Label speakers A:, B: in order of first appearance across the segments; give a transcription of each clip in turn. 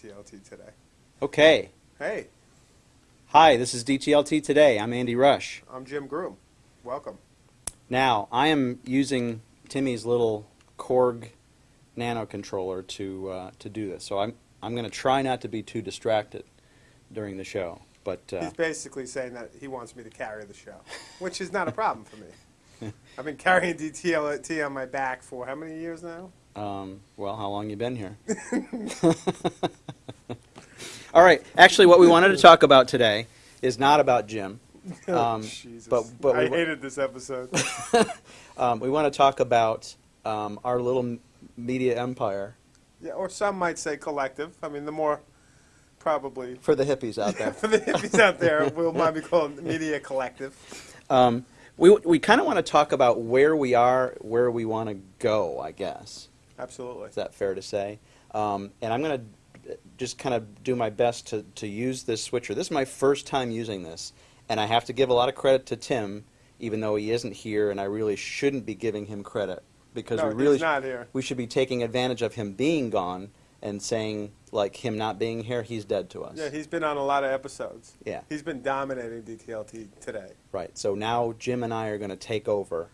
A: DTLT today.
B: Okay.
A: Hey,
B: Hi, this is DTLT Today. I'm Andy Rush.
A: I'm Jim Groom. Welcome.
B: Now, I am using Timmy's little Korg nano controller to, uh, to do this. So I'm, I'm going to try not to be too distracted during the show. But uh,
A: He's basically saying that he wants me to carry the show, which is not a problem for me. I've been carrying DTLT on my back for how many years now?
B: Um, well, how long you been here? All right. Actually, what we wanted to talk about today is not about Jim. Um,
A: Jesus.
B: but but
A: I hated this episode.
B: um, we want to talk about um, our little m- media empire
A: yeah, or some might say collective. I mean, the more probably
B: for the hippies out there.
A: for the hippies out there, we'll might be called media collective.
B: Um, we we kind of want to talk about where we are, where we want to go. I guess
A: Absolutely.
B: is that fair to say? Um, and I'm going to just kind of do my best to to use this switcher. This is my first time using this, and I have to give a lot of credit to Tim, even though he isn't here, and I really shouldn't be giving him credit because
A: No,
B: we really
A: not here.
B: we should be taking advantage of him being gone and saying like him not being here, he's dead to us.
A: Yeah, he's been on a lot of episodes.
B: Yeah.
A: He's been dominating DTLT today.
B: Right. So now Jim and I are going to take over.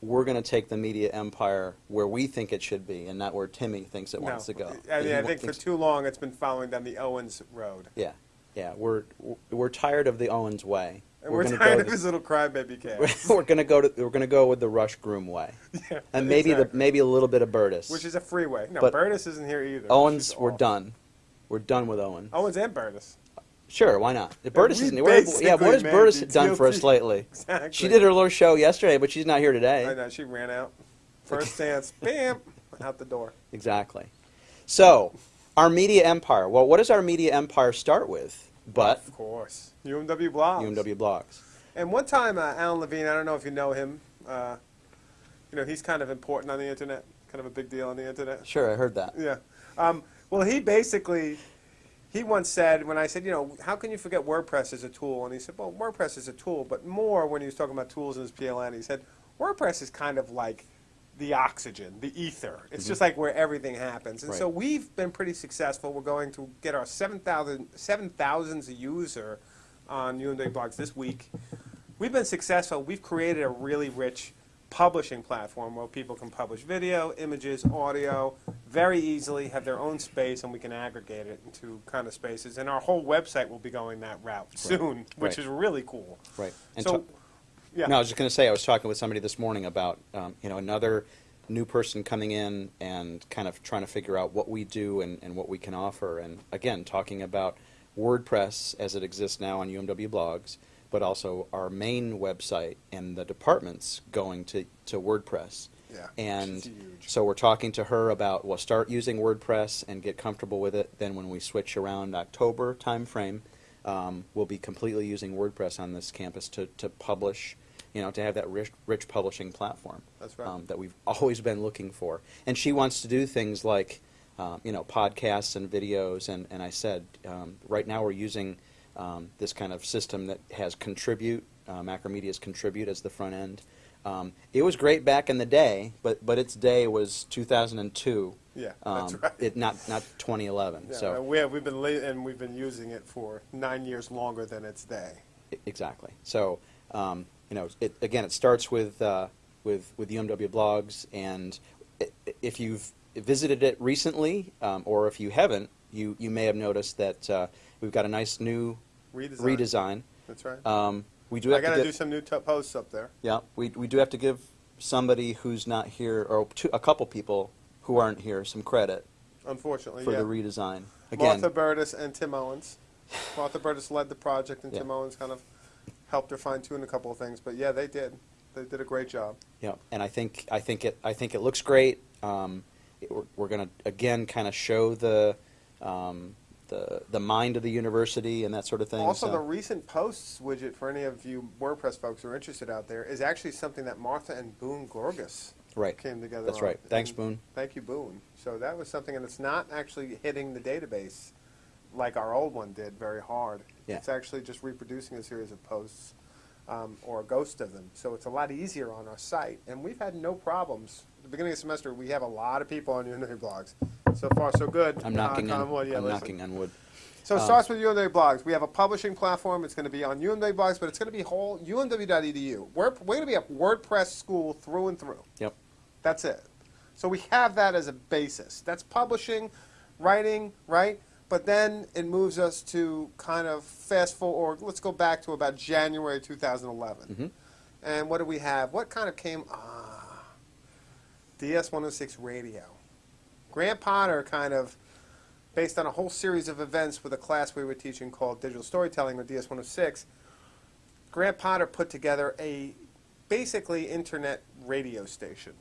B: We're going to take the media empire where we think it should be, and not where Timmy thinks it wants
A: no,
B: to go.
A: I, mean, I think for too long it's been following down the Owens road.
B: Yeah, yeah. We're we're tired of the Owens way.
A: And we're,
B: gonna
A: tired
B: go
A: of his little crybaby
B: to,
A: cats.
B: we're going to go to we're going to go with the Rush Groom way,
A: yeah,
B: and maybe the maybe a little bit of Burtis.
A: Which is a freeway. No,
B: But
A: Burtis isn't here either.
B: Owens, we're done. We're done with Owens.
A: Owens and Burtis.
B: Sure, why not? Burtis isn't yeah, what has
A: basically
B: Burtis done for us lately?
A: Exactly.
B: She did her little show yesterday, but she's not here
A: I
B: today.
A: know, she ran out. First dance, bam, out the door.
B: Exactly. So, our media empire. Well, what does our media empire start with? But
A: Of course. UMW blogs.
B: UMW blogs.
A: And one time, uh, Alan Levine, I don't know if you know him, uh, you know, he's kind of important on the internet, kind of a big deal on the internet.
B: Sure, I heard that.
A: Yeah. Um, well, he basically, he once said, when I said, you know, how can you forget WordPress as a tool? And he said, well, WordPress is a tool, but more when he was talking about tools in his PLN, he said, WordPress is kind of like the oxygen, the ether. It's mm-hmm. just like where everything happens. And so we've been pretty successful. We're going to get our 7,000 7,000th user on UMW blogs this week. We've been successful. We've created a really rich publishing platform where people can publish video, images, audio very easily, have their own space, and we can aggregate it into kind of spaces. And our whole website will be going that route soon, which
B: Right.
A: is really cool.
B: Right. And
A: so, yeah.
B: No, I was just going to say I was talking with somebody this morning about um, you know another new person coming in and kind of trying to figure out what we do and, and what we can offer, and again talking about WordPress as it exists now on UMW blogs, but also our main website and the departments going to, to WordPress.
A: Yeah,
B: And so we're talking to her about well start using WordPress and get comfortable with it. Then when we switch around October timeframe, um, we'll be completely using WordPress on this campus to, to publish, you know, to have that rich, rich publishing platform
A: That's right.
B: um, that we've always been looking for. And she wants to do things like, um, you know, podcasts and videos. And, and I said, um, right now we're using um, this kind of system that has Contribute, uh, Macromedia's Contribute as the front end. Um, it was great back in the day, but, but its day was 2002.
A: Yeah,
B: um,
A: that's right.
B: It, not, not 2011.
A: Yeah,
B: so
A: we have, we've been and we've been using it for nine years longer than its day.
B: Exactly. So, um, you know, it, again, it starts with uh, with with UMW blogs, and if you've visited it recently, um, or if you haven't, you you may have noticed that uh, we've got a nice new
A: Redesign.
B: redesign.
A: That's right.
B: We do
A: I got
B: to
A: do some new posts up there.
B: yeah, we we do have to give somebody who's not here, or two, a couple people who aren't here, some credit
A: Unfortunately,
B: for
A: yeah.
B: the redesign. Again,
A: Martha Burtis and Tim Owens. Martha Burtis led the project, and
B: Yeah.
A: Tim Owens kind of helped her fine tune a couple of things. But yeah, they did. They did a great job.
B: Yeah, and I think I think it I think it looks great. Um, it, we're we're going to again kind of show the um, the the mind of the university and that sort of thing.
A: Also,
B: so-
A: the recent posts widget for any of you WordPress folks who are interested out there is actually something that Martha and Boone Gorges
B: right.
A: came together.
B: That's
A: on.
B: right. Thanks,
A: And
B: Boone.
A: Thank you, Boone. So that was something, and it's not actually hitting the database like our old one did very hard.
B: Yeah.
A: It's actually just reproducing a series of posts um, or a ghost of them. So it's a lot easier on our site. And we've had no problems. At the beginning of the semester, we have a lot of people on Unity blogs. So far, so good.
B: I'm knocking
A: Knock
B: on,
A: wood. Yeah,
B: I'm
A: listen.
B: knocking on wood.
A: So it
B: Um,
A: starts with UMW blogs. We have a publishing platform. It's going to be on UMW blogs, but it's going to be whole UMW.edu. We're, we're going to be a WordPress school through and through.
B: Yep.
A: That's it. So we have that as a basis. That's publishing, writing, right? But then it moves us to kind of fast forward, or let's go back to about January 2011.
B: Mhm.
A: And what do we have? What kind of came? Ah, DS 106 radio. Grant Potter kind of, based on a whole series of events with a class we were teaching called Digital Storytelling or DS 106, Grant Potter put together a basically internet radio station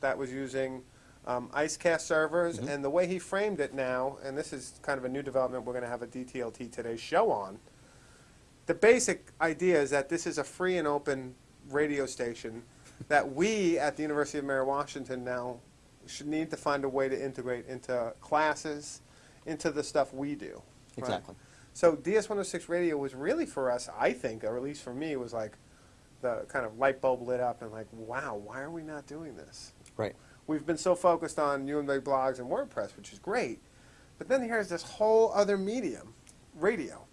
A: that was using um, IceCast servers.
B: Mhm.
A: And the way he framed it now, and this is kind of a new development we're going to have a DTLT Today show on, the basic idea is that this is a free and open radio station that we at the University of Mary Washington now should need to find a way to integrate into classes, into the stuff we do. right?
B: Exactly.
A: So DS106 radio was really for us, I think, or at least for me, was like the kind of light bulb lit up and like, wow, why are we not doing this?
B: Right.
A: We've been so focused on UMA blogs and WordPress, which is great, but then here's this whole other medium, radio.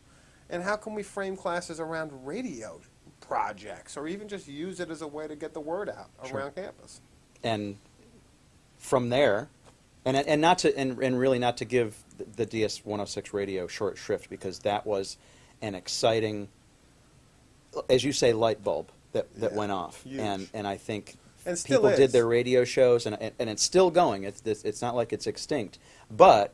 A: And how can we frame classes around radio projects or even just use it as a way to get the word out
B: Sure.
A: around campus?
B: and from there, and and not to and, and really not to give the, the DS 106 radio short shrift because that was an exciting, as you say, light bulb that, that
A: Yeah,
B: went off,
A: huge.
B: and and I think
A: And
B: people
A: is.
B: did their radio shows, and, and and it's still going. It's this, it's not like it's extinct, but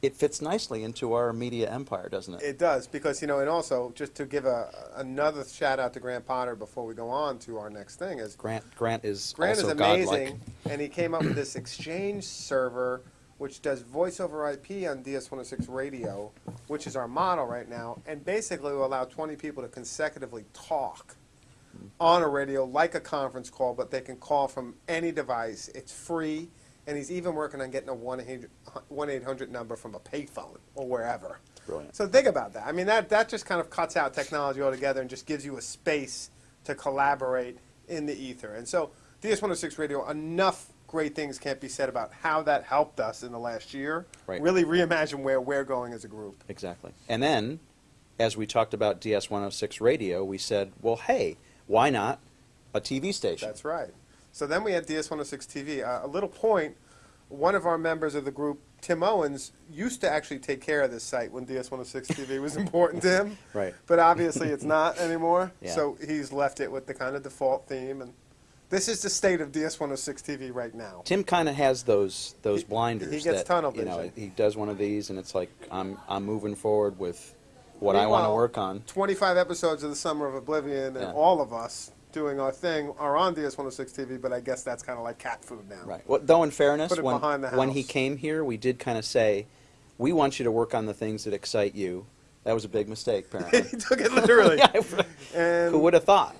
B: it fits nicely into our media empire, doesn't it?
A: It does because you know, and also just to give a another shout out to Grant Potter before we go on to our next thing is
B: Grant Grant is
A: Grant
B: also
A: is amazing,
B: godlike.
A: and he came up with this Exchange server, which does voice over IP on DS106 radio, which is our model right now, and basically will allow 20 people to consecutively talk on a radio like a conference call, but they can call from any device. It's free, and he's even working on getting a 1-800 number from a payphone or wherever.
B: Brilliant.
A: So think about that. I mean, that, that just kind of cuts out technology altogether and just gives you a space to collaborate in the ether. And so DS106 Radio, enough great things can't be said about how that helped us in the last year.
B: Right.
A: Really reimagine where we're going as a group.
B: Exactly. And then, as we talked about DS 106 radio, we said, well, hey, why not a TV station?
A: That's right. So then we had DS106 TV. Uh, a little point, one of our members of the group, Tim Owens, used to actually take care of this site when DS106 TV was important to him.
B: Right.
A: But obviously it's not anymore.
B: Yeah.
A: So he's left it with the kind of default theme. And this is the state of DS106 TV right now.
B: Tim kind of has those those
A: He-
B: blinders.
A: he gets
B: that,
A: tunnel
B: You know,
A: vision.
B: he does one of these, and it's like I'm I'm moving forward with what I want to work on.
A: 25 episodes of the Summer of Oblivion, and
B: Yeah.
A: all of us doing our thing are on DS106 TV, but I guess that's kind of like cat food now.
B: Right. Well, though, in fairness, when when he came here, we did kind of say, we want you to work on the things that excite you. That was a big mistake, apparently.
A: he took it literally.
B: Yeah,
A: and
B: Who would have thought?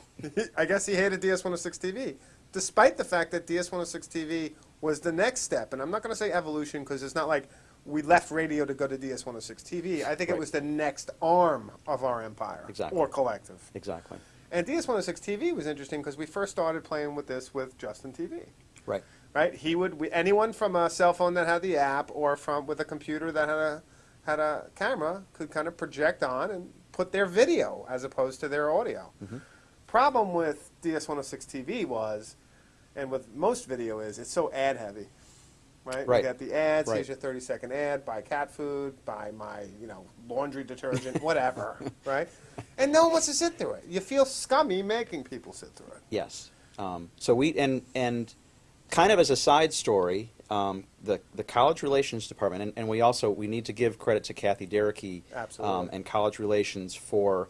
A: I guess he hated DS106 TV, despite the fact that DS106 TV was the next step. And I'm not going to say evolution because it's not like we left radio to go to DS106 TV. I think it was the next arm of our empire
B: Exactly.
A: or collective.
B: Exactly.
A: And DS106 TV was interesting because we first started playing with this with Justin TV.
B: Right.
A: Right? He would we, anyone from a cell phone that had the app or from with a computer that had a had a camera could kind of project on and put their video as opposed to their audio.
B: Mhm.
A: Problem with DS106 TV was, and with most video is, it's so ad heavy. Right?
B: Right.
A: You got the ads,
B: Right.
A: here's your 30 second ad, buy cat food, buy my, you know, laundry detergent, whatever. right? And no one wants to sit through it. You feel scummy making people sit through it.
B: Yes. Um, so we and and kind of as a side story, um, the the college relations department, and, and we also we need to give credit to Kathy Derricky um, and college relations for.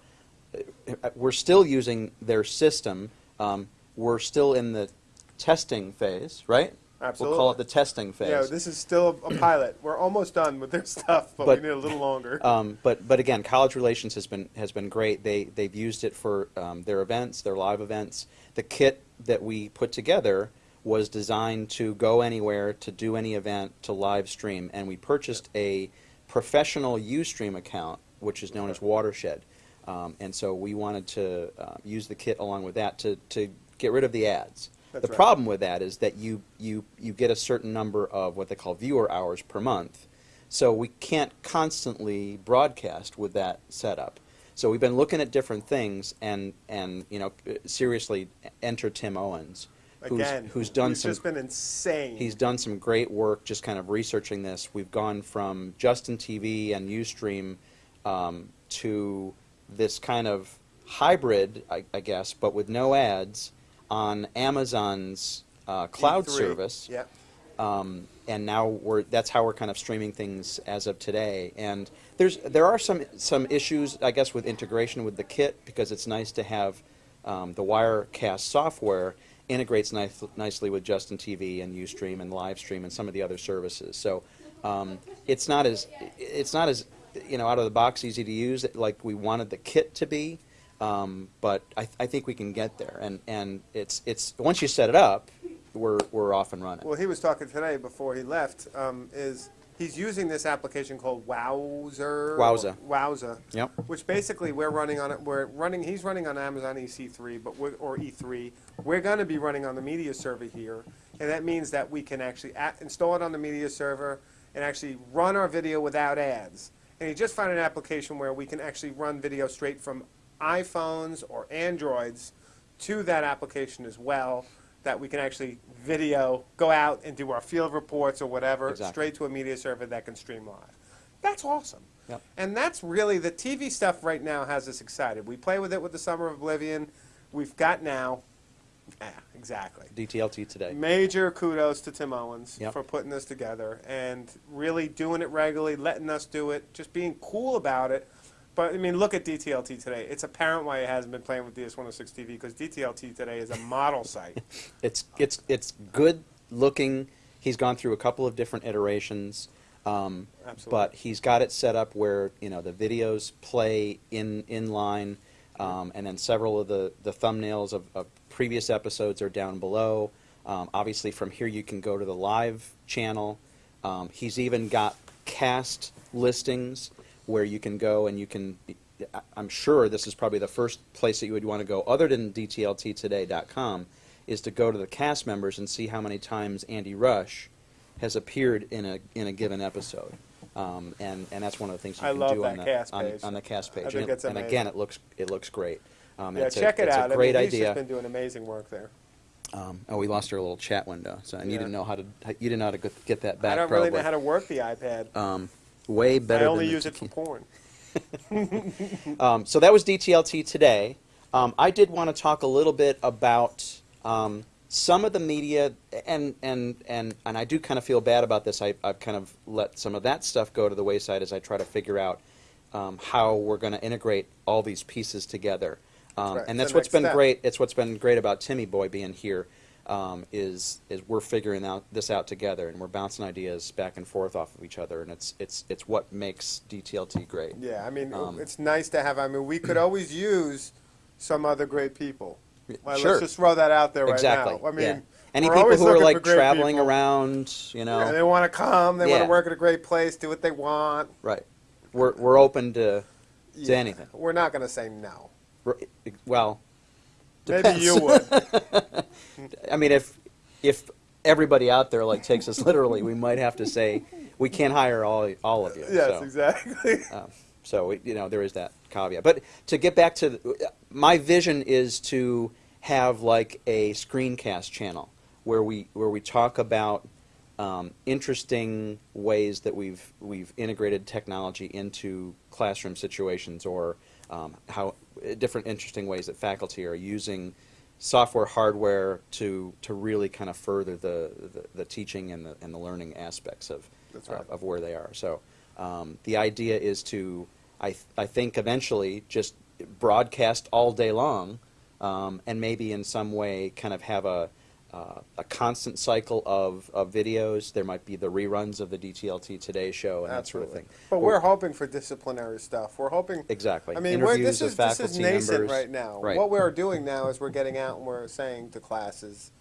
B: uh, We're still using their system. Um, we're still in the testing phase, right? We'll call it the testing phase.
A: Yeah, this is still a pilot. We're almost done with their stuff, but,
B: But-
A: we need a little longer.
B: Um, but but again, college relations has been has been great. They they've used it for um, their events, their live events. The kit that we put together was designed to go anywhere, to do any event, to live stream, and we purchased a professional Ustream account, which is known as Watershed. Um, and so we wanted to uh, use the kit along with that to, to get rid of the ads.
A: That's
B: the
A: right.
B: problem with that is that you, you, you get a certain number of what they call viewer hours per month. So we can't constantly broadcast with that setup. So we've been looking at different things and, and you know, seriously, enter Tim Owens, who's,
A: Again,
B: who's done
A: he's
B: some
A: just been insane.
B: He's done some great work just kind of researching this. We've gone from Justin TV and Ustream um, to this kind of hybrid, I, I guess, but with no ads on Amazon's uh, cloud
A: E3.
B: service.
A: Yeah.
B: Um, and now we're that's how we're kind of streaming things as of today. And there's there are some some issues, I guess, with integration with the kit because it's nice to have um, the Wirecast software integrates nice, nicely with Justin TV and UStream and Livestream and some of the other services. So um, it's not as it's not as you know out of the box easy to use like we wanted the kit to be. Um, but I, th- I think we can get there, and, and it's it's once you set it up, we're we're off and running.
A: Well, he was talking today before he left. Um, is he's using this application called Wowzer?
B: Wowza.
A: Wowza.
B: Yep.
A: Which basically we're running on it. We're running. He's running on Amazon EC3, but or E3. We're going to be running on the media server here, and that means that we can actually install it on the media server and actually run our video without ads. And he just found an application where we can actually run video straight from iPhones or Androids to that application as well. That we can actually video, go out and do our field reports or whatever,
B: Exactly.
A: straight to a media server that can stream live. That's awesome.
B: Yep.
A: And that's really the TV stuff right now has us excited. We play with it with the Summer of Oblivion. We've got now. Yeah, exactly.
B: DTLT today.
A: Major kudos to Tim Owens
B: Yep.
A: for putting this together and really doing it regularly, letting us do it, just being cool about it. But I mean, look at DTLT today. It's apparent why it hasn't been playing with DS106 TV because DTLT today is a model site.
B: It's it's it's good looking. He's gone through a couple of different iterations, um, but he's got it set up where you know the videos play in in line, um, and then several of the the thumbnails of, of previous episodes are down below. Um, obviously, from here you can go to the live channel. Um, he's even got cast listings where you can go and you can. I'm sure this is probably the first place that you would want to go, other than DTLTtoday.com, is to go to the cast members and see how many times Andy Rush has appeared in a in a given episode. Um, and, and that's one of the things you
A: I
B: can
A: love
B: do on the
A: cast
B: on,
A: page.
B: on the cast
A: I
B: page.
A: think
B: and, it- and again, it looks it looks great. Um,
A: yeah,
B: it's
A: check
B: a,
A: it
B: it's a great
A: I mean, he's
B: idea.
A: just been doing amazing work there.
B: Um, oh, we lost our little chat window, so and you didn't know how to you didn't know how to get- get that back.
A: I don't
B: probably.
A: really know how to work the iPad.
B: Um, way better.
A: I only
B: than
A: use it for porn.
B: Um, so that was DTLT today. Um, I did want to talk a little bit about um, some of the media, and and and and I do kind of feel bad about this. I, I've kind of let some of that stuff go to the wayside as I try to figure out um, how we're going to integrate all these pieces together. Um,
A: right.
B: and that's what's been
A: step.
B: great. It's what's been great about Timmy Boy being here. Um, is is we're figuring out this out together, and we're bouncing ideas back and forth off of each other, and it's it's it's what makes DTLT great.
A: Yeah, I mean,
B: Um,
A: it's nice to have. I mean, we could always use some other great people. Well,
B: Sure.
A: Let's just throw that out there right
B: exactly.
A: now. I mean,
B: yeah. any
A: we're
B: people who are like traveling
A: people.
B: around, you know,
A: Yeah, they want to come. They want to work at a great place, do what they want.
B: right? We're we're open to to
A: Yeah.
B: anything.
A: We're not going to say no.
B: We're- well,
A: Maybe you would.
B: I mean, if if everybody out there like takes us literally, we might have to say we can't hire all all of you.
A: yes,
B: so.
A: exactly.
B: Um, so you know there is that caveat. But to get back to the, my vision is to have like a screencast channel where we where we talk about um, interesting ways that we've we've integrated technology into classroom situations or um, how different interesting ways that faculty are using software hardware to to really kind of further the, the, the teaching and the and the learning aspects of
A: right.
B: of, of where they are. So um, the idea is to, I, th- I think eventually just broadcast all day long, um, and maybe in some way kind of have a, uh, a constant cycle of, of videos. There might be the reruns of the DTLT Today Show and that sort of thing.
A: But we're hoping for disciplinary stuff. We're hoping.
B: Exactly.
A: I mean, we're, this is this is nascent
B: members.
A: right now.
B: Right.
A: What we're doing now is we're getting out and we're saying to classes,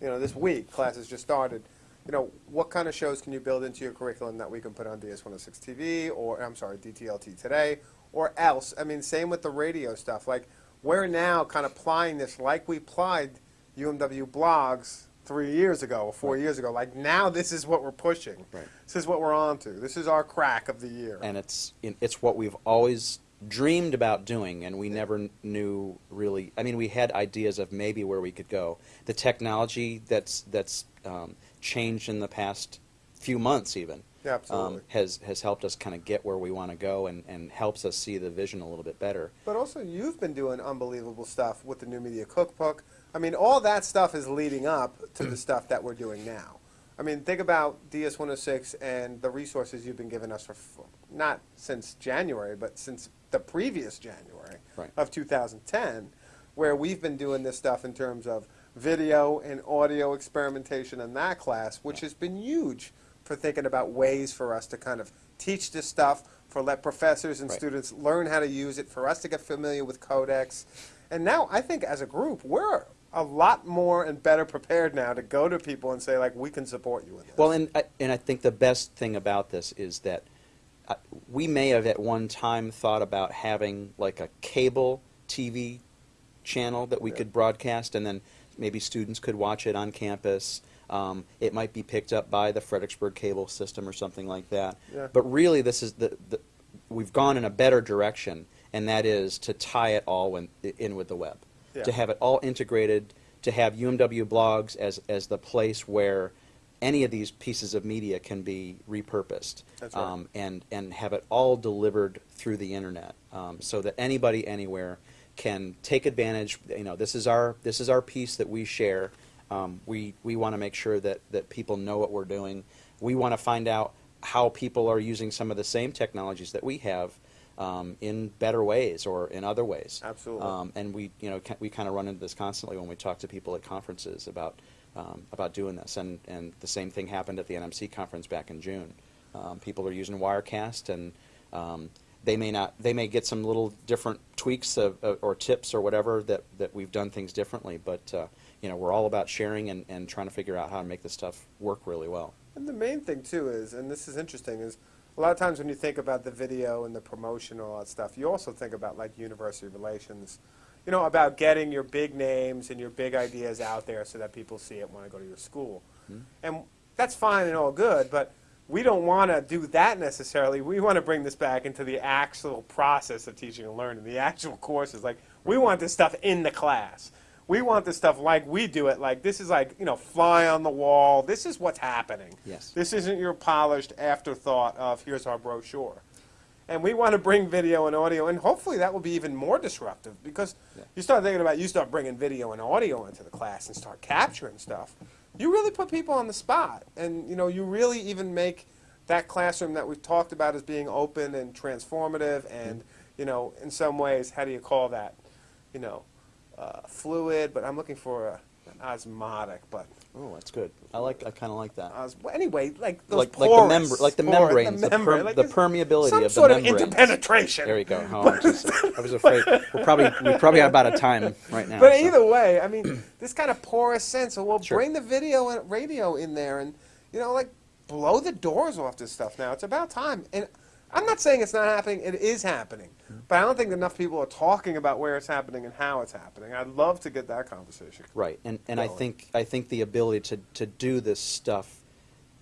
A: you know, this week classes just started. you know, what kind of shows can you build into your curriculum that we can put on DS106 TV or, I'm sorry, DTLT today, or else? I mean, same with the radio stuff. Like, we're now kind of plying this like we applied UMW blogs three years ago or four
B: Right.
A: years ago. Like, now this is what we're pushing.
B: Right.
A: This is what we're on to. This is our crack of the year.
B: and it's it's what we've always dreamed about doing, and we never knew really. I mean, we had ideas of maybe where we could go. The technology that's that's um, changed in the past few months, even,
A: Yeah, absolutely.
B: um, has has helped us kind of get where we want to go, and, and helps us see the vision a little bit better.
A: But also, you've been doing unbelievable stuff with the New Media Cookbook. I mean, all that stuff is leading up to the mm. stuff that we're doing now. I mean, think about DS106 and the resources you've been giving us for, f- not since January, but since the previous January
B: Right.
A: of 2010, where we've been doing this stuff in terms of video and audio experimentation in that class, which has been huge for thinking about ways for us to kind of teach this stuff, for let professors and
B: Right.
A: students learn how to use it, for us to get familiar with codecs. And now I think as a group, we're a lot more and better prepared now to go to people and say, like, we can support you in this.
B: Well, and I, and I think the best thing about this is that uh, we may have at one time thought about having like a cable TV channel that we
A: Yeah.
B: could broadcast, and then maybe students could watch it on campus. Um, it might be picked up by the Fredericksburg cable system or something like that.
A: Yeah.
B: But really, this is the, the we've gone in a better direction, and that is to tie it all in, in with the web,
A: Yeah.
B: to have it all integrated, to have UMW blogs as as the place where any of these pieces of media can be repurposed
A: right.
B: um, and and have it all delivered through the internet, um, so that anybody anywhere can take advantage. You know, this is our this is our piece that we share. Um, we we want to make sure that that people know what we're doing. We want to find out how people are using some of the same technologies that we have um, in better ways or in other ways.
A: Absolutely.
B: Um, and we you know we kind of run into this constantly when we talk to people at conferences about um, about doing this. And and the same thing happened at the NMC conference back in June. Um, people are using Wirecast and um, they may not they may get some little different tweaks of, of, or tips or whatever that, that we've done things differently but uh, you know we're all about sharing and, and trying to figure out how to make this stuff work really well
A: And the main thing too is, and this is interesting, is a lot of times when you think about the video and the promotion and all that stuff, you also think about like university relations, you know, about getting your big names and your big ideas out there so that people see it when I go to your school. Hmm. And that's fine and all good, but we don't want to do that necessarily. We want to bring this back into the actual process of teaching and learning, the actual courses. Like, we want this stuff in the class. We want this stuff like we do it. Like, this is like, you know, fly on the wall. This is what's happening.
B: Yes.
A: This isn't your polished afterthought of here's our brochure. And we want to bring video and audio, and hopefully that will be even more disruptive because
B: Yeah.
A: you start thinking about you start bringing video and audio into the class and start capturing stuff. You really put people on the spot, and you know you really even make that classroom that we've talked about as being open and transformative, and mm-hmm. you know in some ways, how do you call that? You know, uh, fluid. But I'm looking for a, an osmotic, but
B: oh that's good I like I kind of like that
A: Os- anyway, like those
B: like like the
A: porous,
B: member like the
A: porous-
B: membranes the,
A: membrane,
B: per-
A: like
B: the permeability
A: some
B: of
A: sort
B: the
A: of
B: membranes
A: interpenetration.
B: there you go oh, just- I was afraid we're probably we're probably about a time right now
A: But
B: so.
A: either way, I mean, this kind of porous sense. So we'll
B: Sure.
A: bring the video and radio in there, and you know, like blow the doors off this stuff. Now it's about time. And I'm not saying it's not happening. It is happening. But I don't think enough people are talking about where it's happening and how it's happening. I'd love to get that conversation.
B: Right, and and I think I think the ability to to do this stuff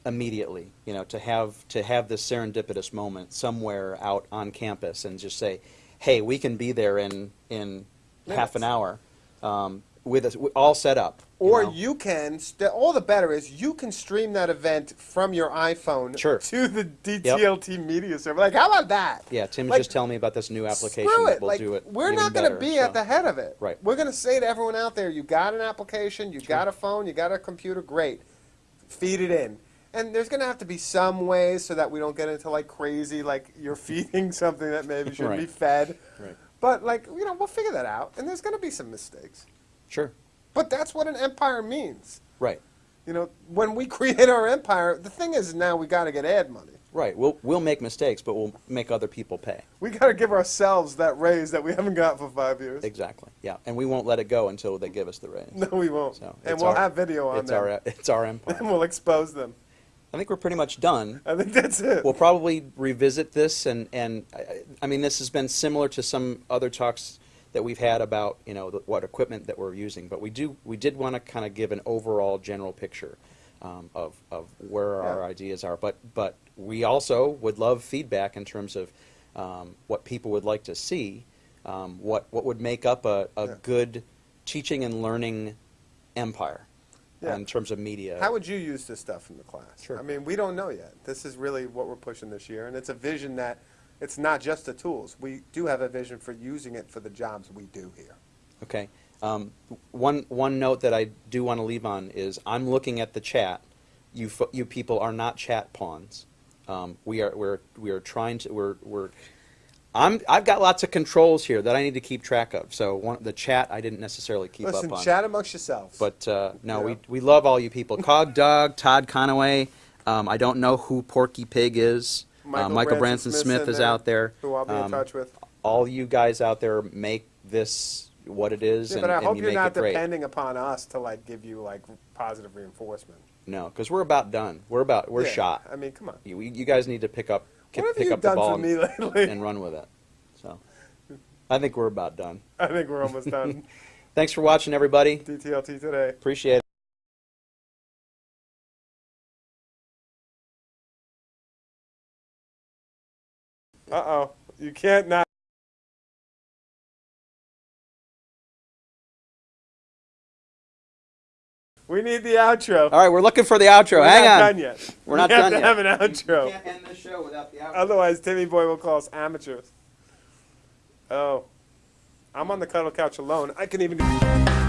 B: immediately, you know, to have to have this serendipitous moment somewhere out on campus and just say, hey, we can be there in in half an hour, um, with us all set up.
A: Or
B: know?
A: you can, all the better is you can stream that event from your iPhone
B: Sure.
A: to the DTLT media server. Like, how about that?
B: yeah, Tim
A: Like,
B: just telling me about this new application
A: Screw
B: that
A: it.
B: will
A: like,
B: do it.
A: We're not going to be
B: so.
A: at the head of it.
B: Right.
A: We're going to say to everyone out there, you got an application, you got a phone, you got a computer, great. Feed it in. And there's going to have to be some ways so that we don't get into like crazy, like you're feeding something that maybe shouldn't be fed.
B: Right.
A: But like, you know, we'll figure that out. And there's going to be some mistakes.
B: Sure.
A: But that's what an empire means.
B: Right.
A: You know, when we create our empire, the thing is now we got to get ad money.
B: Right. We'll we'll make mistakes, but we'll make other people pay.
A: We got to give ourselves that raise that we haven't got for five years.
B: Exactly. Yeah. And we won't let it go until they give us the raise.
A: No, we won't.
B: So
A: and we'll
B: our-
A: have video on
B: It's
A: them.
B: our it's our empire.
A: and we'll expose them.
B: I think we're pretty much done.
A: I think that's it.
B: We'll probably revisit this, and, and I- I mean, this has been similar to some other talks that we've had about, you know, the- what equipment that we're using, but we do, we did want to kind of give an overall general picture um, of, of where our ideas are, but, but we also would love feedback in terms of um, what people would like to see, um, what, what would make up a, a
A: Yeah.
B: good teaching and learning empire
A: Yeah.
B: in terms of media.
A: How would you use this stuff in the class?
B: Sure.
A: I mean, we don't know yet. This is really what we're pushing this year, and it's a vision that it's not just the tools. We do have a vision for using it for the jobs we do here.
B: Okay. Um, one one note that I do want to leave on is I'm looking at the chat. You fo- you people are not chat pawns. Um, we are we're we are trying to we're we're. I'm I've got lots of controls here that I need to keep track of. So one, the chat I didn't necessarily keep
A: Listen,
B: up on.
A: chat amongst yourselves.
B: But uh, no,
A: Yeah.
B: we we love all you people. CogDog, Todd Conaway. Um, I don't know who Porky Pig is. Uh, Michael Branson Smith,
A: in
B: is out there.
A: Who I'll be in
B: Um,
A: touch with.
B: All you guys out there make this what it is,
A: Yeah,
B: and,
A: but I
B: and
A: hope
B: you
A: you're not
B: it great.
A: depending upon us to like give you like positive reinforcement.
B: No, because we're about done. We're about we're
A: Yeah,
B: shot.
A: I mean, come on.
B: You, you guys need to pick up
A: What
B: pick up the ball and, and run with it. So, I think we're about done.
A: I think we're almost done.
B: Thanks for watching, everybody.
A: DTLT today.
B: Appreciate it.
A: Uh oh. You can't not. We need the outro.
B: All right, we're looking for the outro. Hang on.
A: We're
B: Hang
A: not
B: on.
A: done yet.
B: We're not
A: have
B: done
A: to
B: yet.
A: have an outro.
B: end the show without the outro.
A: Otherwise, Timmy Boy will call us amateurs. Oh. I'm on the cuddle couch alone. I can even.